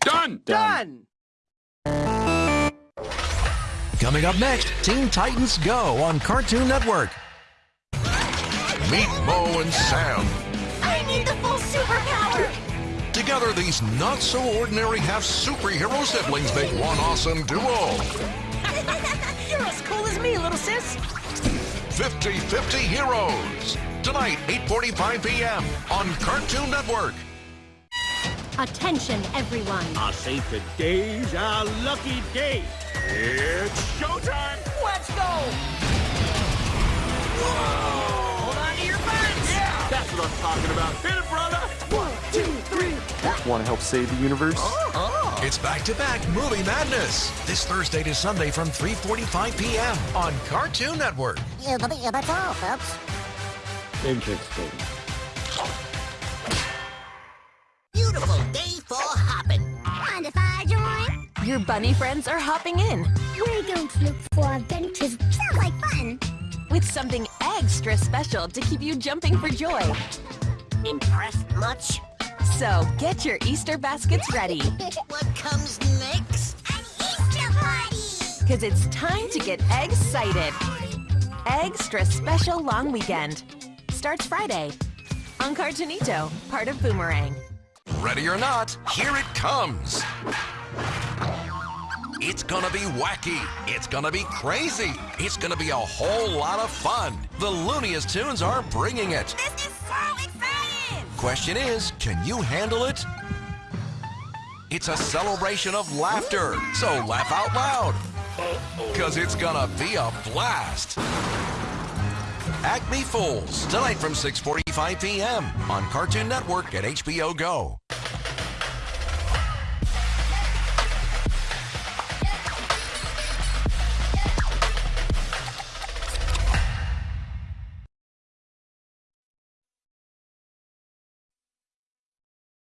Done! Done! Coming up next, Teen Titans Go on Cartoon Network. Meet Mo and Sam. I need the full superpower! Together, these not-so-ordinary half-superhero siblings make one awesome duo. You're as cool as me, little sis. 50-50 Heroes. Tonight, 8.45 p.m. on Cartoon Network. Attention, everyone. I say today's our lucky day. It's showtime! Let's go! Hold on to your butts! Yeah! That's what I'm talking about. Hit it, brother! One, two, three. Want to help save the universe? Uh-huh. It's back-to-back Movie Madness this Thursday to Sunday from 3:45 p.m. on Cartoon Network. Yeah, but yeah, that's all, folks. Interesting. Your bunny friends are hopping in We're going to look for adventures. Sounds like fun. with something extra special to keep you jumping for joy. Impressed much? So get your Easter baskets ready, What comes next? An Easter party! because it's time to get excited. Extra special long weekend starts Friday on Cartoonito, part of Boomerang. Ready or not, here it comes. It's gonna be wacky. It's gonna be crazy. It's gonna be a whole lot of fun. The Looniest Tunes are bringing it. This is so exciting! Question is, can you handle it? It's a celebration of laughter, so laugh out loud. Cause it's gonna be a blast. Acme Fools, tonight from 6.45 p.m. on Cartoon Network and HBO Go.